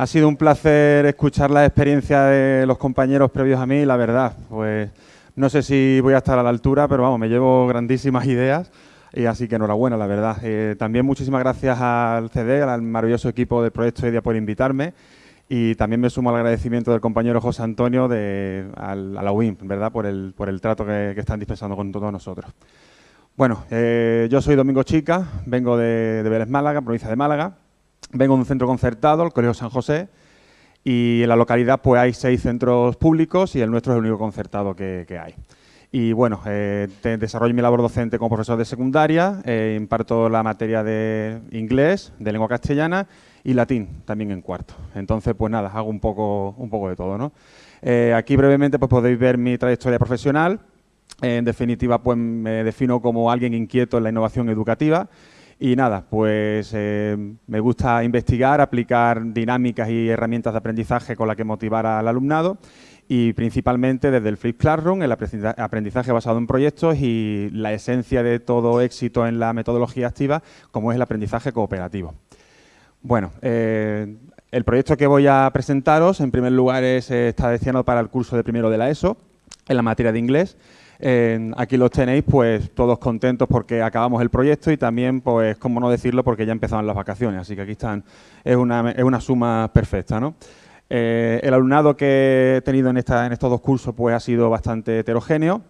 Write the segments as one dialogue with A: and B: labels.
A: Ha sido un placer escuchar la experiencia de los compañeros previos a mí, la verdad, pues no sé si voy a estar a la altura, pero vamos, me llevo grandísimas ideas y así que enhorabuena, la verdad. Eh, también muchísimas gracias al CD, al maravilloso equipo del Proyecto EDIA por invitarme y también me sumo al agradecimiento del compañero José Antonio de, a la UIM, ¿verdad?, por el, por el trato que, están dispensando con todos nosotros. Bueno, eh, yo soy Domingo Chica, vengo de, de Vélez Málaga, provincia de Málaga, vengo de un centro concertado, el Colegio San José, y en la localidad pues hay seis centros públicos y el nuestro es el único concertado que, hay. Y bueno, eh, desarrollo mi labor docente como profesor de secundaria, eh, imparto la materia de inglés, de lengua castellana y latín también en cuarto. Entonces, pues nada, hago un poco, un poco de todo. ¿no? Eh, aquí brevemente pues podéis ver mi trayectoria profesional. En definitiva, pues me defino como alguien inquieto en la innovación educativa y nada, pues eh, me gusta investigar, aplicar dinámicas y herramientas de aprendizaje con las que motivar al alumnado y principalmente desde el Flip Classroom, el aprendizaje basado en proyectos y la esencia de todo éxito en la metodología activa, como es el aprendizaje cooperativo. Bueno, eh, el proyecto que voy a presentaros, en primer lugar, es, eh, está destinado para el curso de primero de la ESO, en la materia de inglés, aquí los tenéis pues todos contentos porque acabamos el proyecto y también, pues, cómo no decirlo, porque ya empezaban las vacaciones. Así que aquí están, es una, es una suma perfecta, ¿no? Eh, el alumnado que he tenido en, esta, en estos dos cursos pues ha sido bastante heterogéneo.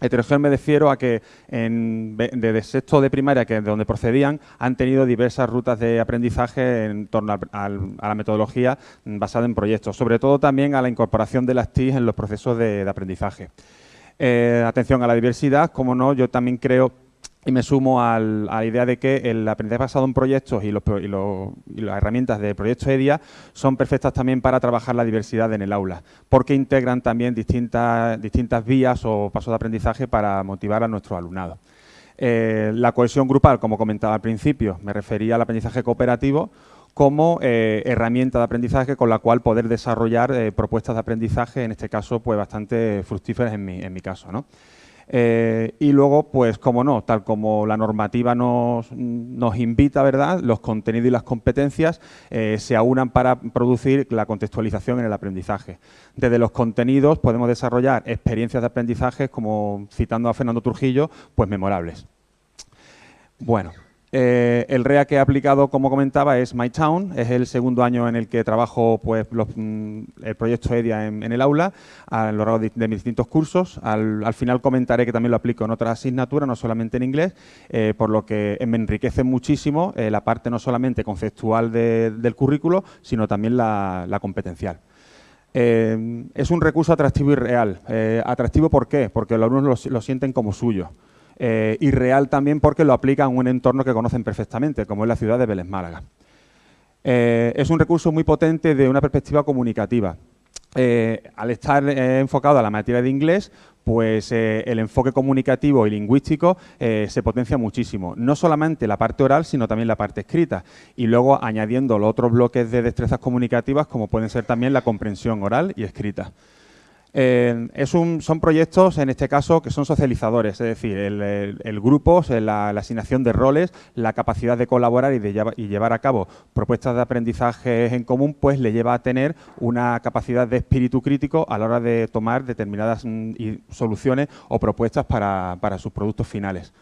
A: Heterogéneo me refiero a que en, desde sexto de primaria, que es de donde procedían, han tenido diversas rutas de aprendizaje en torno a, la metodología basada en proyectos, sobre todo también a la incorporación de las TIC en los procesos de aprendizaje. Eh, atención a la diversidad, como no, yo también creo y me sumo a la idea de que el aprendizaje basado en proyectos y, las herramientas de Proyecto EDIA son perfectas también para trabajar la diversidad en el aula, porque integran también distintas, distintas vías o pasos de aprendizaje para motivar a nuestro alumnado. Eh, la cohesión grupal, como comentaba al principio, me refería al aprendizaje cooperativo como eh, herramienta de aprendizaje con la cual poder desarrollar eh, propuestas de aprendizaje, en este caso, pues bastante fructíferas en mi, en mi caso. ¿no? Eh, y luego, pues, como no, tal como la normativa nos, nos invita, ¿verdad?, los contenidos y las competencias se aunan para producir la contextualización en el aprendizaje. Desde los contenidos podemos desarrollar experiencias de aprendizaje, como citando a Fernando Trujillo, pues memorables. Bueno, eh, el REA que he aplicado, como comentaba, es My Town. Es el segundo año en el que trabajo pues, mm, el proyecto EDIA en, el aula a lo largo de, mis distintos cursos. Al, final comentaré que también lo aplico en otras asignaturas, no solamente en inglés, eh, por lo que me enriquece muchísimo eh, la parte no solamente conceptual del currículo, sino también la, competencial. es un recurso atractivo y real. ¿Atractivo por qué? Porque los alumnos lo sienten como suyo eh, y real también porque lo aplican en un entorno que conocen perfectamente, como es la ciudad de Vélez Málaga. Eh, es un recurso muy potente de una perspectiva comunicativa. Eh, al estar eh, enfocado a la materia de inglés, pues el enfoque comunicativo y lingüístico se potencia muchísimo. No solamente la parte oral, sino también la parte escrita. Y luego añadiendo los otros bloques de destrezas comunicativas, como pueden ser también la comprensión oral y escrita. Es un, son proyectos, en este caso, que son socializadores, es decir, el, grupo, la, asignación de roles, la capacidad de colaborar y de llevar, a cabo propuestas de aprendizaje en común, pues le lleva a tener una capacidad de espíritu crítico a la hora de tomar determinadas mm, soluciones o propuestas para, sus productos finales.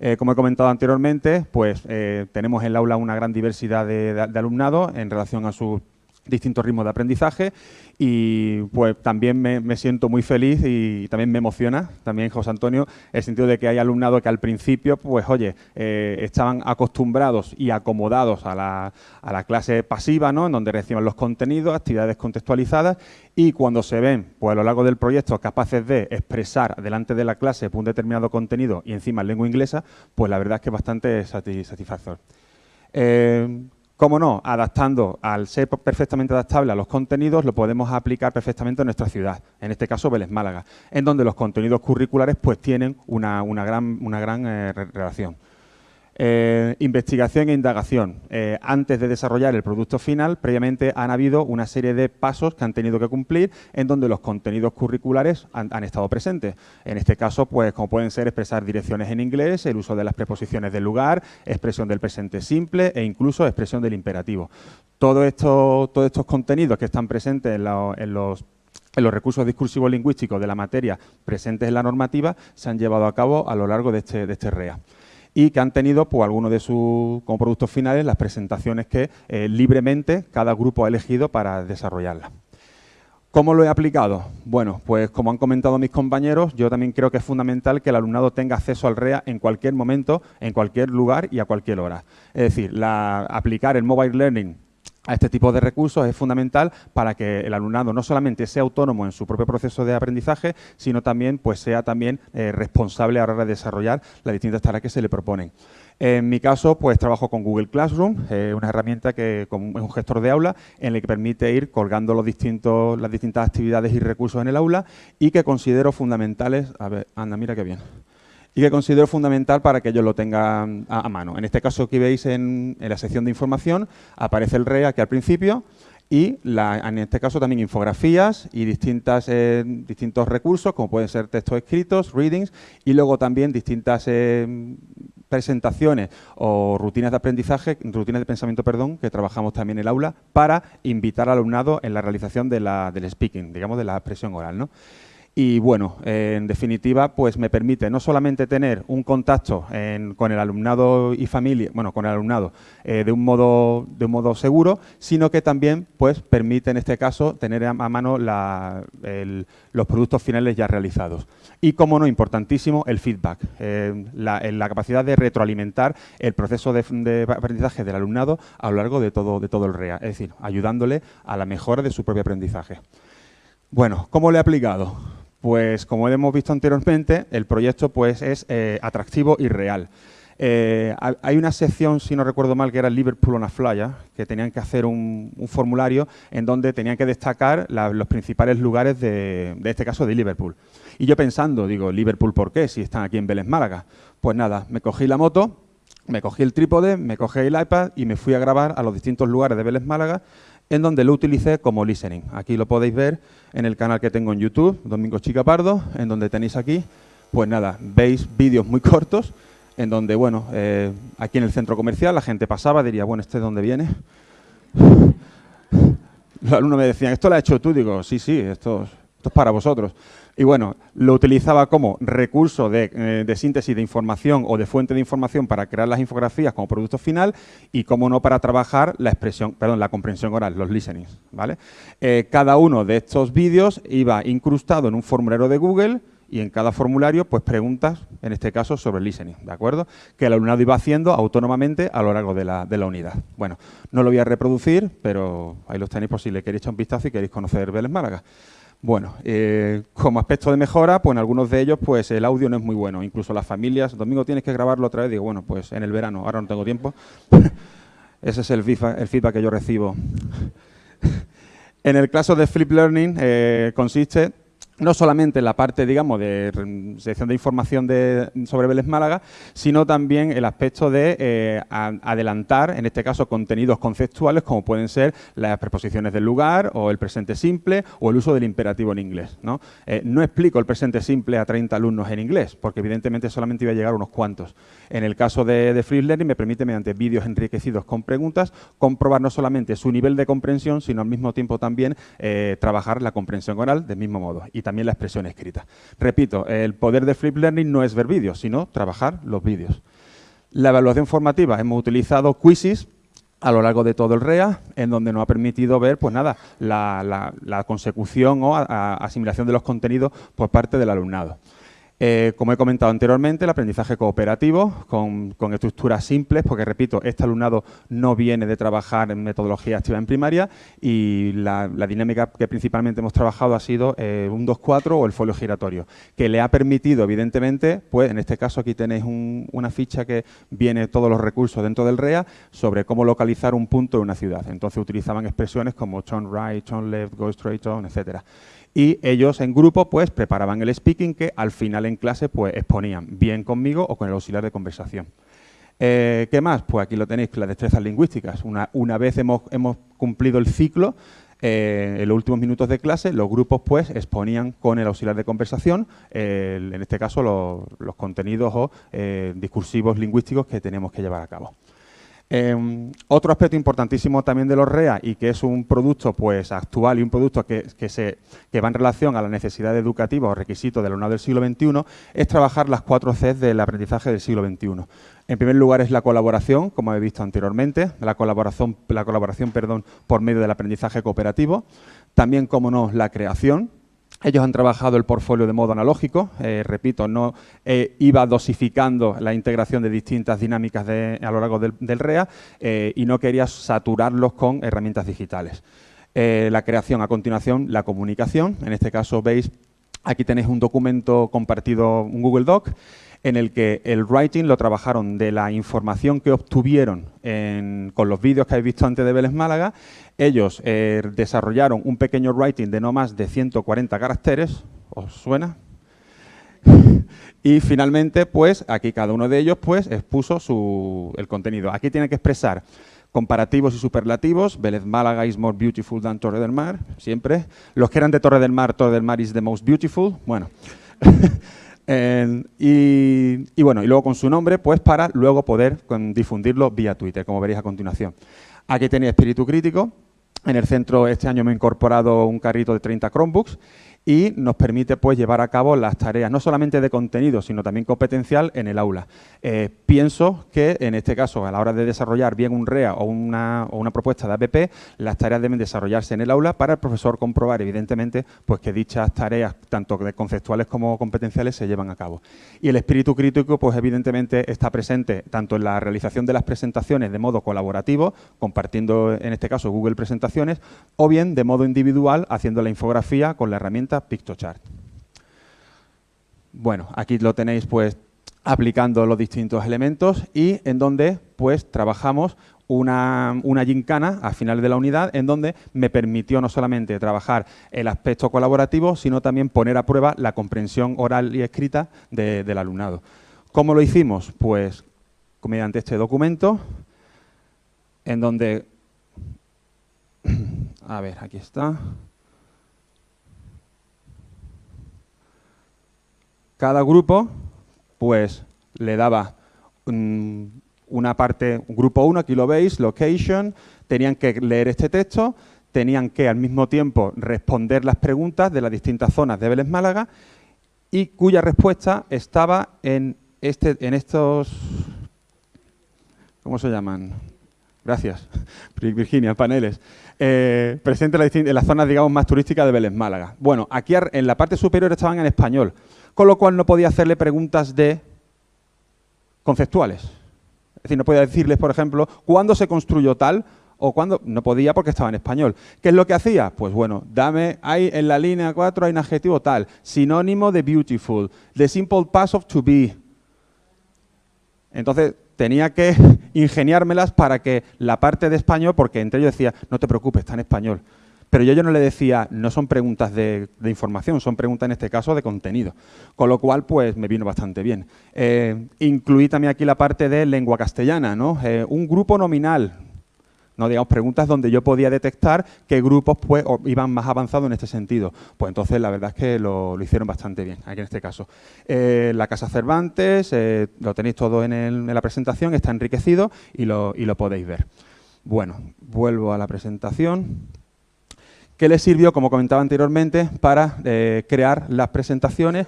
A: Eh, como he comentado anteriormente, pues eh, tenemos en el aula una gran diversidad de, de alumnado en relación a sus distintos ritmos de aprendizaje y pues también me, siento muy feliz y también me emociona, también José Antonio, el sentido de que hay alumnado que al principio, pues oye, eh, estaban acostumbrados y acomodados a la, a la, clase pasiva, ¿no? En donde reciben los contenidos, actividades contextualizadas y cuando se ven, pues a lo largo del proyecto, capaces de expresar delante de la clase un determinado contenido y encima en lengua inglesa, pues la verdad es que es bastante satisfactorio. Eh, Cómo no, adaptando, al ser perfectamente adaptable a los contenidos, lo podemos aplicar perfectamente en nuestra ciudad, en este caso Vélez Málaga, en donde los contenidos curriculares pues tienen una, gran, una gran eh, relación. Eh, investigación e indagación. Eh, antes de desarrollar el producto final, previamente han habido una serie de pasos que han tenido que cumplir en donde los contenidos curriculares han, estado presentes. En este caso, pues como pueden ser expresar direcciones en inglés, el uso de las preposiciones del lugar, expresión del presente simple e incluso expresión del imperativo. Todos estos contenidos que están presentes en, los recursos discursivos lingüísticos de la materia presentes en la normativa se han llevado a cabo a lo largo de este, de este REA y que han tenido pues, algunos de sus productos finales las presentaciones que eh, libremente cada grupo ha elegido para desarrollarlas. ¿Cómo lo he aplicado? Bueno, pues como han comentado mis compañeros, yo también creo que es fundamental que el alumnado tenga acceso al REA en cualquier momento, en cualquier lugar y a cualquier hora. Es decir, aplicar el mobile learning a este tipo de recursos es fundamental para que el alumnado no solamente sea autónomo en su propio proceso de aprendizaje, sino también pues sea también eh, responsable a la hora de desarrollar las distintas tareas que se le proponen. En mi caso, pues trabajo con Google Classroom, eh, una herramienta que es un gestor de aula en el que permite ir colgando los distintos, las distintas actividades y recursos en el aula y que considero fundamentales. A ver, anda, mira qué bien y que considero fundamental para que ellos lo tengan a, mano. En este caso aquí veis en, la sección de información aparece el RE aquí al principio y en este caso también infografías y distintas, eh, distintos recursos como pueden ser textos escritos, readings y luego también distintas eh, presentaciones o rutinas de aprendizaje, rutinas de pensamiento, perdón, que trabajamos también en el aula para invitar al alumnado en la realización de la, del speaking, digamos de la expresión oral. ¿no? Y bueno, en definitiva, pues me permite no solamente tener un contacto con el alumnado y familia, bueno, con el alumnado eh, de, un modo, de un modo seguro, sino que también pues permite en este caso tener a, mano los productos finales ya realizados. Y como no, importantísimo, el feedback, eh, la, capacidad de retroalimentar el proceso de, aprendizaje del alumnado a lo largo de todo, de todo el REA, es decir, ayudándole a la mejora de su propio aprendizaje. Bueno, ¿cómo le he aplicado? Pues como hemos visto anteriormente, el proyecto pues, es eh, atractivo y real. Eh, hay una sección, si no recuerdo mal, que era Liverpool on a Flyer, que tenían que hacer un, formulario en donde tenían que destacar los principales lugares de, de, este caso de Liverpool. Y yo pensando, digo, ¿Liverpool por qué? Si están aquí en Vélez Málaga. Pues nada, me cogí la moto, me cogí el trípode, me cogí el iPad y me fui a grabar a los distintos lugares de Vélez Málaga en donde lo utilicé como listening. Aquí lo podéis ver en el canal que tengo en YouTube, Domingo Chica Pardo, en donde tenéis aquí, pues nada, veis vídeos muy cortos, en donde, bueno, eh, aquí en el centro comercial la gente pasaba, diría, bueno, ¿este de dónde viene? Los alumnos me decían, ¿esto lo has hecho tú? Digo, sí, sí, esto, para vosotros. Y bueno, lo utilizaba como recurso eh, de, síntesis de información o de fuente de información para crear las infografías como producto final y, como no, para trabajar la expresión, perdón, la comprensión oral, los listenings, ¿vale? Eh, cada uno de estos vídeos iba incrustado en un formulario de Google y en cada formulario, pues preguntas, en este caso, sobre el listening, ¿de acuerdo? Que el alumnado iba haciendo autónomamente a lo largo de la, de la unidad. Bueno, no lo voy a reproducir, pero ahí los tenéis por si le queréis echar un vistazo y queréis conocer Vélez Málaga. Bueno, eh, como aspecto de mejora, pues en algunos de ellos pues el audio no es muy bueno. Incluso las familias, domingo tienes que grabarlo otra vez, digo, bueno, pues en el verano, ahora no tengo tiempo. Ese es el feedback, que yo recibo. en el caso de Flip Learning eh, consiste no solamente la parte, digamos, de sección de información sobre Vélez Málaga, sino también el aspecto de eh, adelantar, en este caso, contenidos conceptuales como pueden ser las preposiciones del lugar o el presente simple o el uso del imperativo en inglés. No, eh, explico el presente simple a 30 alumnos en inglés, porque evidentemente solamente iba a llegar unos cuantos. En el caso de, Free Learning me permite, mediante vídeos enriquecidos con preguntas, comprobar no solamente su nivel de comprensión, sino al mismo tiempo también eh, trabajar la comprensión oral del mismo modo también la expresión escrita. Repito, el poder de Flip Learning no es ver vídeos, sino trabajar los vídeos. La evaluación formativa, hemos utilizado quizzes a lo largo de todo el REA, en donde nos ha permitido ver, pues nada, la, consecución o asimilación de los contenidos por parte del alumnado. Eh, como he comentado anteriormente, el aprendizaje cooperativo con, estructuras simples, porque repito, este alumnado no viene de trabajar en metodología activa en primaria y la, dinámica que principalmente hemos trabajado ha sido eh, un 2-4 o el folio giratorio, que le ha permitido, evidentemente, pues en este caso aquí tenéis una ficha que viene todos los recursos dentro del REA sobre cómo localizar un punto en una ciudad. Entonces utilizaban expresiones como turn right, turn left, go straight on, etcétera y ellos en grupo pues preparaban el speaking que al final en clase pues exponían bien conmigo o con el auxiliar de conversación. Eh, ¿Qué más? Pues aquí lo tenéis, las destrezas lingüísticas. Una, una vez hemos, hemos, cumplido el ciclo, eh, en los últimos minutos de clase, los grupos pues exponían con el auxiliar de conversación, en este caso los, contenidos o eh, discursivos lingüísticos que tenemos que llevar a cabo. Em, otro aspecto importantísimo también de los REA y que es un producto pues actual y un producto que, se, va en relación a la necesidad educativa o requisitos del alumnado del siglo XXI es trabajar las cuatro Cs del aprendizaje del siglo XXI. En primer lugar es la colaboración, como he visto anteriormente, la colaboración, la colaboración perdón, por medio del aprendizaje cooperativo. También, como no, la creación, ellos han trabajado el portfolio de modo analógico, eh, repito, no eh, iba dosificando la integración de distintas dinámicas a lo largo del, REA eh, y no quería saturarlos con herramientas digitales. la creación, a continuación, la comunicación. En este caso veis, aquí tenéis un documento compartido, un Google Doc, en el que el writing lo trabajaron de la información que obtuvieron con los vídeos que habéis visto antes de Vélez Málaga. Ellos eh, desarrollaron un pequeño writing de no más de 140 caracteres. ¿Os suena? y finalmente, pues, aquí cada uno de ellos pues, expuso su, el contenido. Aquí tiene que expresar comparativos y superlativos. Vélez Málaga is more beautiful than Torre del Mar, siempre. Los que eran de Torre del Mar, Torre del Mar is the most beautiful. Bueno. y, bueno, y luego con su nombre, pues para luego poder difundirlo vía Twitter, como veréis a continuación. Aquí tenéis espíritu crítico. En el centro este año me he incorporado un carrito de 30 Chromebooks y nos permite pues, llevar a cabo las tareas no solamente de contenido, sino también competencial en el aula. Eh, pienso que en este caso, a la hora de desarrollar bien un REA o una, o una, propuesta de APP, las tareas deben desarrollarse en el aula para el profesor comprobar, evidentemente, pues que dichas tareas, tanto conceptuales como competenciales, se llevan a cabo. Y el espíritu crítico, pues evidentemente está presente tanto en la realización de las presentaciones de modo colaborativo, compartiendo en este caso Google Presentaciones, o bien de modo individual, haciendo la infografía con la herramienta PictoChart. Bueno, aquí lo tenéis pues aplicando los distintos elementos y en donde pues trabajamos una, una gincana al final de la unidad en donde me permitió no solamente trabajar el aspecto colaborativo, sino también poner a prueba la comprensión oral y escrita del alumnado. ¿Cómo lo hicimos? Pues mediante este documento en donde... A ver, aquí está. Cada grupo pues le daba una parte, grupo 1, aquí lo veis, location, tenían que leer este texto, tenían que al mismo tiempo responder las preguntas de las distintas zonas de Vélez Málaga y cuya respuesta estaba en, este, en estos... ¿Cómo se llaman? Gracias, Virginia, paneles. Eh, presente en las zonas, digamos, más turísticas de Vélez Málaga. Bueno, aquí en la parte superior estaban en español con lo cual no podía hacerle preguntas de conceptuales. Es decir, no podía decirles, por ejemplo, cuándo se construyó tal o cuándo... No podía porque estaba en español. ¿Qué es lo que hacía? Pues bueno, dame, hay en la línea 4 hay un adjetivo tal, sinónimo de beautiful, the simple past of to be. Entonces, tenía que ingeniármelas para que la parte de español, porque entre ellos decía, no te preocupes, está en español. Pero yo, yo no le decía, no son preguntas de, información, son preguntas en este caso de contenido. Con lo cual, pues me vino bastante bien. Eh, incluí también aquí la parte de lengua castellana, ¿no? Eh, un grupo nominal, no digamos preguntas donde yo podía detectar qué grupos pues, iban más avanzados en este sentido. Pues entonces la verdad es que lo, hicieron bastante bien, aquí en este caso. Eh, la Casa Cervantes, lo tenéis todo en, en, la presentación, está enriquecido y lo, y lo podéis ver. Bueno, vuelvo a la presentación que les sirvió, como comentaba anteriormente, para eh, crear las presentaciones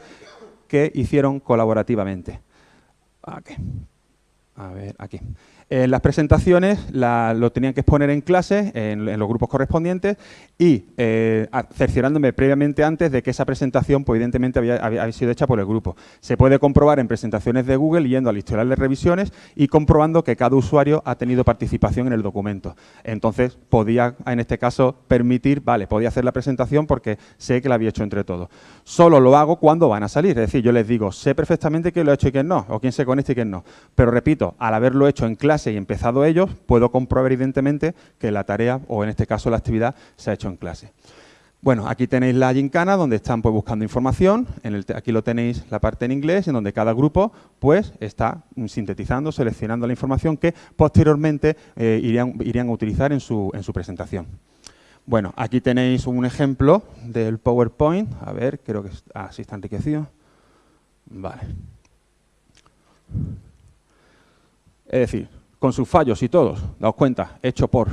A: que hicieron colaborativamente. A ver, aquí. En las presentaciones lo tenían que exponer en clase, en, los grupos correspondientes, y eh, cerciorándome previamente antes de que esa presentación, pues, evidentemente, había, sido hecha por el grupo. Se puede comprobar en presentaciones de Google yendo al historial de revisiones y comprobando que cada usuario ha tenido participación en el documento. Entonces, podía, en este caso, permitir, vale, podía hacer la presentación porque sé que la había hecho entre todos. Solo lo hago cuando van a salir, es decir, yo les digo, sé perfectamente quién lo ha hecho y quién no, o quién se conecta y quién no. Pero repito, al haberlo hecho en clase, y empezado ellos, puedo comprobar evidentemente que la tarea, o en este caso la actividad, se ha hecho en clase. Bueno, aquí tenéis la gincana donde están pues, buscando información, aquí lo tenéis la parte en inglés, en donde cada grupo pues, está sintetizando, seleccionando la información que posteriormente eh, irían, irían, a utilizar en su, en su presentación. Bueno, aquí tenéis un ejemplo del PowerPoint. A ver, creo que ah, sí está enriquecido. Vale. Es decir, con sus fallos y todos, daos cuenta, hecho por.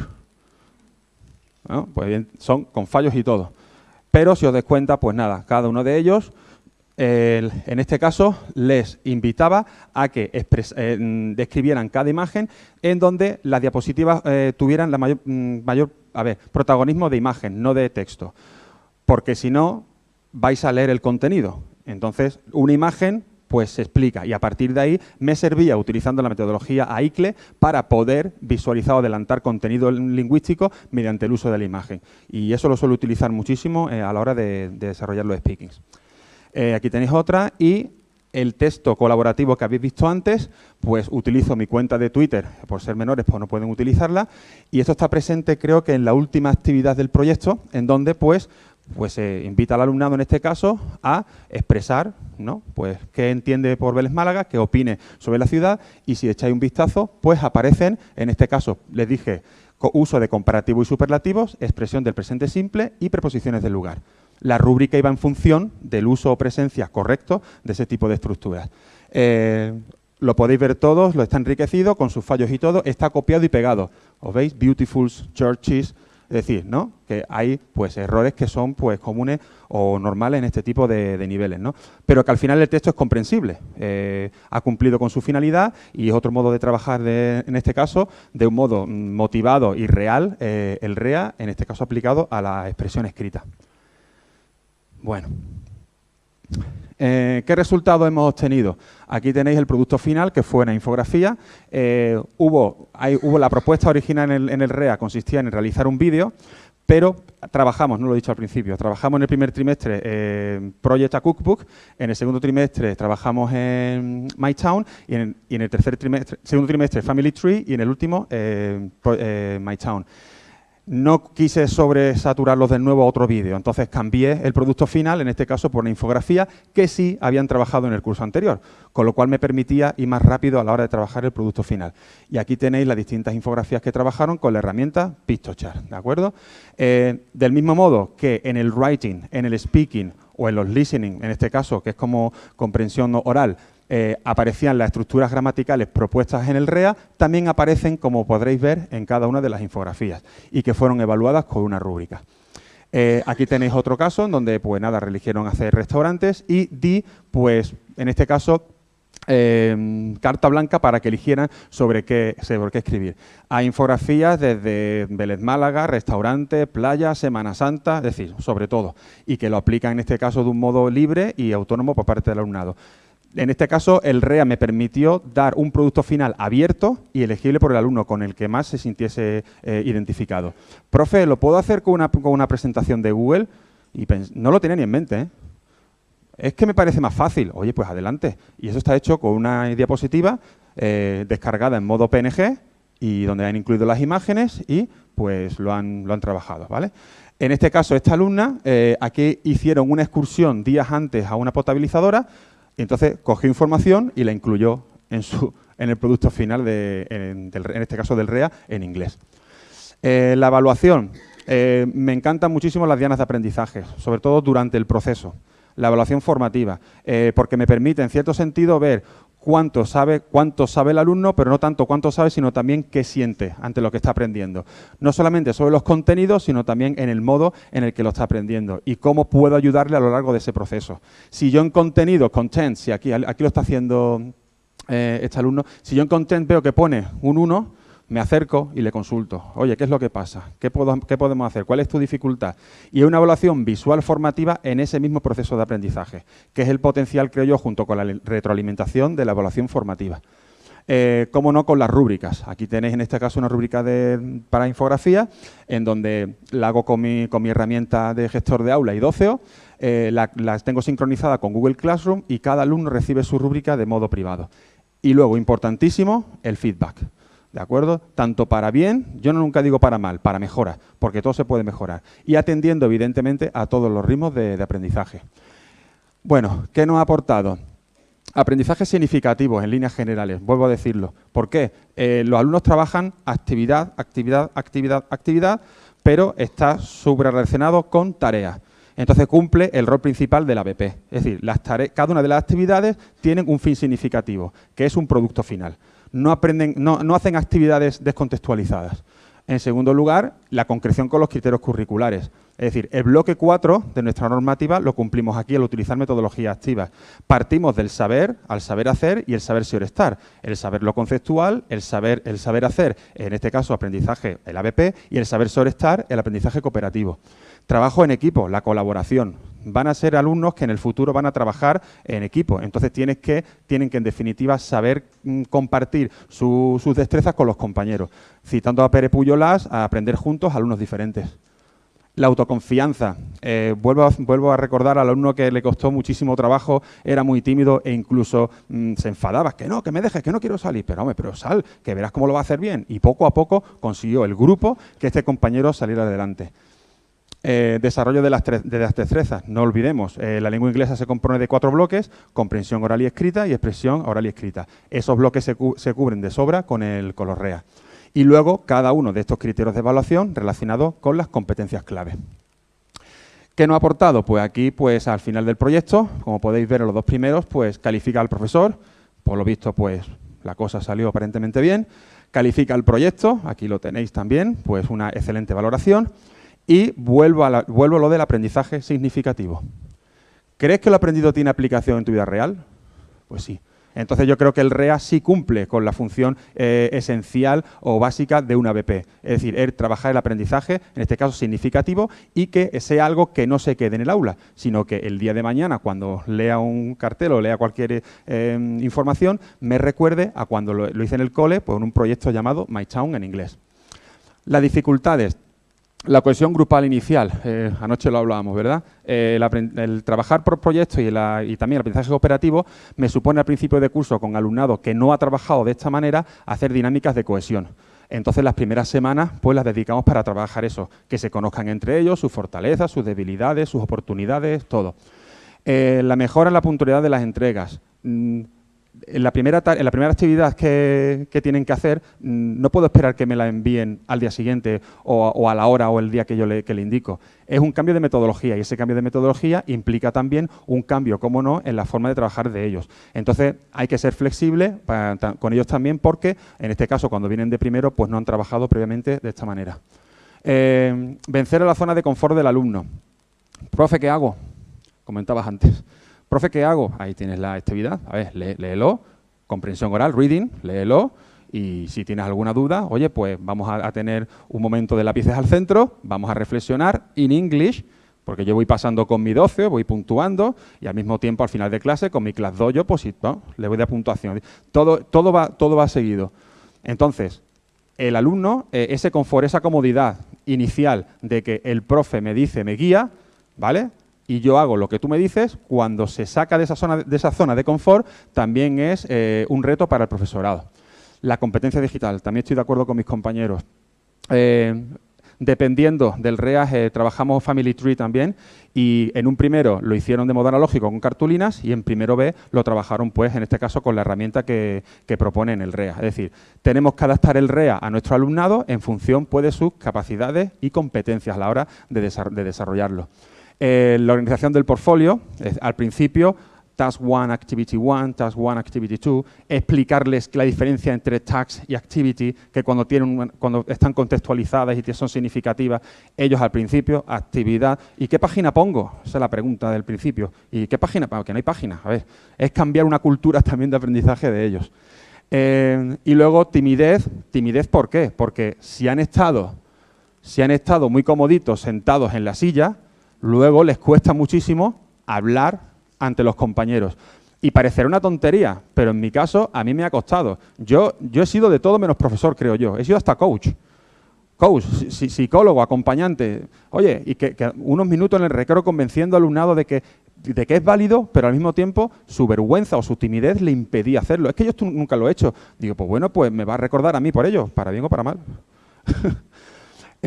A: Pues bien, son con fallos y todo. Pero si os dais cuenta, pues nada, cada uno de ellos, en este caso, les invitaba a que eh, describieran cada imagen en donde las diapositivas eh, tuvieran la mayor, mm, mayor a ver, protagonismo de imagen, no de texto. Porque si no, vais a leer el contenido. Entonces, una imagen pues se explica y a partir de ahí me servía utilizando la metodología AICLE para poder visualizar o adelantar contenido lingüístico mediante el uso de la imagen. Y eso lo suelo utilizar muchísimo eh, a la hora de, desarrollar los speakings. Eh, aquí tenéis otra y el texto colaborativo que habéis visto antes, pues utilizo mi cuenta de Twitter, por ser menores pues no pueden utilizarla, y esto está presente creo que en la última actividad del proyecto, en donde pues pues se invita al alumnado en este caso a expresar ¿no? pues, qué entiende por Vélez Málaga, qué opine sobre la ciudad y si echáis un vistazo, pues aparecen, en este caso les dije, uso de comparativo y superlativos, expresión del presente simple y preposiciones del lugar la rúbrica iba en función del uso o presencia correcto de ese tipo de estructuras. Eh, lo podéis ver todos, lo está enriquecido con sus fallos y todo, está copiado y pegado. ¿Os veis? Beautiful churches, es decir, ¿no? que hay pues errores que son pues comunes o normales en este tipo de, niveles, ¿no? pero que al final el texto es comprensible, eh, ha cumplido con su finalidad y es otro modo de trabajar en este caso de un modo motivado y real, eh, el REA, en este caso aplicado a la expresión escrita. Bueno, eh, ¿qué resultado hemos obtenido? Aquí tenéis el producto final, que fue una infografía. Eh, hubo, hubo la propuesta original en el, REA, consistía en realizar un vídeo, pero trabajamos, no lo he dicho al principio, trabajamos en el primer trimestre en Project a Cookbook, en el segundo trimestre trabajamos en MyTown y en, y en el tercer trimestre, segundo trimestre Family Tree y en el último eh, eh MyTown. No quise sobresaturarlos de nuevo a otro vídeo, entonces cambié el producto final, en este caso por una infografía, que sí habían trabajado en el curso anterior, con lo cual me permitía ir más rápido a la hora de trabajar el producto final. Y aquí tenéis las distintas infografías que trabajaron con la herramienta Pictochart, ¿de acuerdo? Eh, del mismo modo que en el writing, en el speaking o en los listening, en este caso, que es como comprensión oral, eh, aparecían las estructuras gramaticales propuestas en el REA, también aparecen, como podréis ver, en cada una de las infografías y que fueron evaluadas con una rúbrica. Eh, aquí tenéis otro caso en donde, pues nada, religieron hacer restaurantes y di, pues, en este caso, em, carta blanca para que eligieran sobre qué, sobre qué escribir. Hay infografías desde Vélez Málaga, restaurante, playa, Semana Santa, es decir, sobre todo, y que lo aplican en este caso de un modo libre y autónomo por parte del alumnado. En este caso, el REA me permitió dar un producto final abierto y elegible por el alumno con el que más se sintiese eh, identificado. Profe, ¿lo puedo hacer con una, presentación de Google? Y no lo tenía ni en mente. ¿eh? Es que me parece más fácil. Oye, pues adelante. Y eso está hecho con una diapositiva eh, descargada en modo PNG y donde han incluido las imágenes y pues lo han, trabajado. ¿vale? En este caso, esta alumna, aquí hicieron una excursión días antes a una potabilizadora, y entonces cogió información y la incluyó en, su, en el producto final, de, en, este caso del REA, en inglés. Eh, la evaluación. Eh, me encantan muchísimo las dianas de aprendizaje, sobre todo durante el proceso. La evaluación formativa, eh, porque me permite, en cierto sentido, ver cuánto sabe, cuánto sabe el alumno, pero no tanto cuánto sabe, sino también qué siente ante lo que está aprendiendo. No solamente sobre los contenidos, sino también en el modo en el que lo está aprendiendo y cómo puedo ayudarle a lo largo de ese proceso. Si yo en contenido, content, si aquí, aquí lo está haciendo eh, este alumno, si yo en content veo que pone un 1, me acerco y le consulto. Oye, ¿qué es lo que pasa? ¿Qué, podemos hacer? ¿Cuál es tu dificultad? Y una evaluación visual formativa en ese mismo proceso de aprendizaje, que es el potencial, creo yo, junto con la retroalimentación de la evaluación formativa. Eh, cómo no con las rúbricas. Aquí tenéis en este caso una rúbrica para infografía, en donde la hago con mi, herramienta de gestor de aula y doceo, eh, las tengo sincronizada con Google Classroom y cada alumno recibe su rúbrica de modo privado. Y luego, importantísimo, el feedback. ¿De acuerdo? Tanto para bien, yo nunca digo para mal, para mejora, porque todo se puede mejorar. Y atendiendo, evidentemente, a todos los ritmos de, aprendizaje. Bueno, ¿qué nos ha aportado? Aprendizaje significativo en líneas generales, vuelvo a decirlo. ¿Por qué? Eh, los alumnos trabajan actividad, actividad, actividad, actividad, pero está relacionado con tareas. Entonces cumple el rol principal del ABP. Es decir, cada una de las actividades tiene un fin significativo, que es un producto final. No, aprenden, no, hacen actividades descontextualizadas. En segundo lugar, la concreción con los criterios curriculares. Es decir, el bloque 4 de nuestra normativa lo cumplimos aquí al utilizar metodologías activas. Partimos del saber al saber hacer y el saber ser estar. El saber lo conceptual, el saber, el saber hacer, en este caso aprendizaje, el ABP, y el saber sobre estar, el aprendizaje cooperativo. Trabajo en equipo, la colaboración. Van a ser alumnos que en el futuro van a trabajar en equipo. Entonces tienes que, tienen que, en definitiva, saber mm, compartir sus destrezas con los compañeros. Citando a Pere Puyolas, a aprender juntos alumnos diferentes. La autoconfianza. Eh, vuelvo, a, a, recordar al alumno que le costó muchísimo trabajo, era muy tímido e incluso mm, se enfadaba. Que no, que me dejes, que no quiero salir. Pero hombre, pero sal, que verás cómo lo va a hacer bien. Y poco a poco consiguió el grupo que este compañero saliera adelante. Eh, desarrollo de las, destrezas. No olvidemos, eh, la lengua inglesa se compone de cuatro bloques, comprensión oral y escrita y expresión oral y escrita. Esos bloques se, cubren de sobra con el color REA. Y luego cada uno de estos criterios de evaluación relacionados con las competencias clave. ¿Qué nos ha aportado? Pues aquí, pues al final del proyecto, como podéis ver en los dos primeros, pues califica al profesor, por lo visto, pues la cosa salió aparentemente bien, califica el proyecto, aquí lo tenéis también, pues una excelente valoración, y vuelvo a, vuelvo lo del aprendizaje significativo. ¿Crees que lo aprendido tiene aplicación en tu vida real? Pues sí. Entonces yo creo que el REA sí cumple con la función eh, esencial o básica de una BP. Es decir, es trabajar el aprendizaje, en este caso significativo, y que sea algo que no se quede en el aula, sino que el día de mañana, cuando lea un cartel o lea cualquier eh, información, me recuerde a cuando lo, lo, hice en el cole, pues en un proyecto llamado My Town en inglés. Las dificultades, la cohesión grupal inicial, eh, anoche lo hablábamos, ¿verdad? Eh, el, trabajar por proyectos y, también el aprendizaje cooperativo me supone al principio de curso con alumnado que no ha trabajado de esta manera hacer dinámicas de cohesión. Entonces las primeras semanas pues las dedicamos para trabajar eso, que se conozcan entre ellos, sus fortalezas, sus debilidades, sus oportunidades, todo. Eh, la mejora en la puntualidad de las entregas. Mm, en la primera, en la primera actividad que, tienen que hacer, mm, no puedo esperar que me la envíen al día siguiente o, a la hora o el día que yo le, indico. Es un cambio de metodología y ese cambio de metodología implica también un cambio, como no, en la forma de trabajar de ellos. Entonces, hay que ser flexible con ellos también porque, en este caso, cuando vienen de primero, pues no han trabajado previamente de esta manera. Eh, vencer a la zona de confort del alumno. Profe, ¿qué hago? Comentabas antes. Profe, ¿qué hago? Ahí tienes la actividad. A ver, léelo. Comprensión oral, reading, léelo. Y si tienes alguna duda, oye, pues vamos a, tener un momento de lápices al centro, vamos a reflexionar in English, porque yo voy pasando con mi 12, voy puntuando, y al mismo tiempo al final de clase, con mi class dojo, pues le voy de puntuación. Todo, todo, va, todo va seguido. Entonces, el alumno, eh, ese confort, esa comodidad inicial de que el profe me dice, me guía, ¿vale? Y yo hago lo que tú me dices, cuando se saca de esa zona de, esa zona de confort, también es eh, un reto para el profesorado. La competencia digital, también estoy de acuerdo con mis compañeros. Eh, dependiendo del REAS, trabajamos Family Tree también y en un primero lo hicieron de modo analógico con cartulinas y en primero B lo trabajaron, pues, en este caso, con la herramienta que, propone en el REA. Es decir, tenemos que adaptar el REA a nuestro alumnado en función de sus capacidades y competencias a la hora de desarrollarlo. Eh, la organización del portfolio, al principio, Task 1, Activity 1, Task 1, Activity 2, explicarles la diferencia entre Task y Activity, que cuando, tienen cuando están contextualizadas y son significativas, ellos al principio, actividad. ¿Y qué página pongo? Esa es la pregunta del principio. ¿Y qué página? Porque no hay página. A ver, es cambiar una cultura también de aprendizaje de ellos. Eh, y luego timidez. ¿Timidez por qué? Porque si han estado, si han estado muy comoditos sentados en la silla, luego les cuesta muchísimo hablar ante los compañeros. Y parecerá una tontería, pero en mi caso a mí me ha costado. Yo, yo he sido de todo menos profesor, creo yo. He sido hasta coach. Coach, psicólogo, acompañante. Oye, y que, unos minutos en el recreo convenciendo al alumnado de que de que es válido, pero al mismo tiempo su vergüenza o su timidez le impedía hacerlo. Es que yo esto nunca lo he hecho. Digo, pues bueno, pues me va a recordar a mí por ello, para bien o para mal.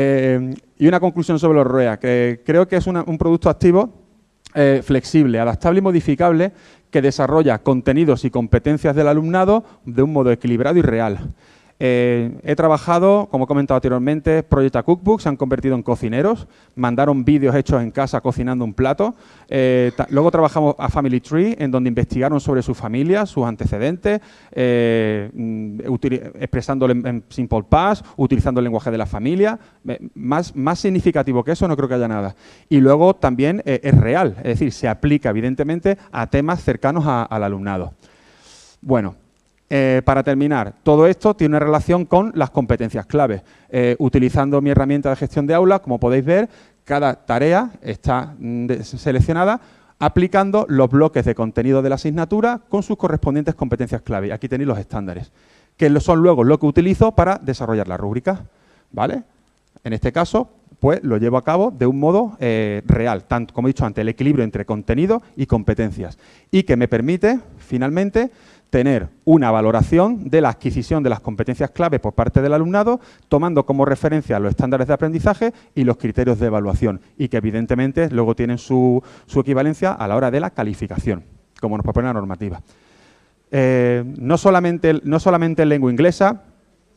A: Eh, y una conclusión sobre los ROEA, que creo que es un producto activo eh, flexible, adaptable y modificable que desarrolla contenidos y competencias del alumnado de un modo equilibrado y real. Eh, he trabajado, como he comentado anteriormente, Project Cookbook, se han convertido en cocineros, mandaron vídeos hechos en casa cocinando un plato. Eh, luego trabajamos a Family Tree, en donde investigaron sobre su familia, sus antecedentes, eh, mm, expresándolo en, Simple Past, utilizando el lenguaje de la familia. Más, más significativo que eso no creo que haya nada. Y luego también es real, es decir, se aplica evidentemente a temas cercanos al alumnado. Bueno, eh, para terminar, todo esto tiene una relación con las competencias clave. Eh, utilizando mi herramienta de gestión de aula, como podéis ver, cada tarea está mm, seleccionada aplicando los bloques de contenido de la asignatura con sus correspondientes competencias clave. Aquí tenéis los estándares, que son luego lo que utilizo para desarrollar la rúbrica. ¿vale? En este caso, pues lo llevo a cabo de un modo eh, real, tanto como he dicho antes, el equilibrio entre contenido y competencias, y que me permite, finalmente, tener una valoración de la adquisición de las competencias clave por parte del alumnado, tomando como referencia los estándares de aprendizaje y los criterios de evaluación, y que evidentemente luego tienen su, equivalencia a la hora de la calificación, como nos propone la normativa. Eh, no, solamente, no solamente en lengua inglesa,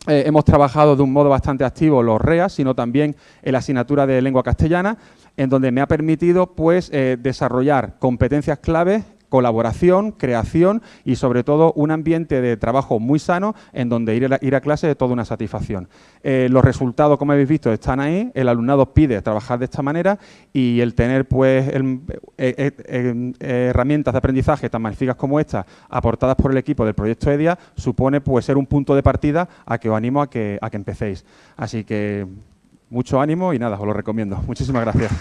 A: eh, hemos trabajado de un modo bastante activo los REA, sino también en la asignatura de lengua castellana, en donde me ha permitido pues, eh, desarrollar competencias claves colaboración, creación y sobre todo un ambiente de trabajo muy sano en donde ir a, ir a clase es toda una satisfacción. Eh, los resultados, como habéis visto, están ahí, el alumnado pide trabajar de esta manera y el tener pues eh, eh, herramientas de aprendizaje tan magníficas como estas aportadas por el equipo del proyecto EDIA supone pues ser un punto de partida a que os animo a que, a que empecéis. Así que mucho ánimo y nada, os lo recomiendo. Muchísimas gracias.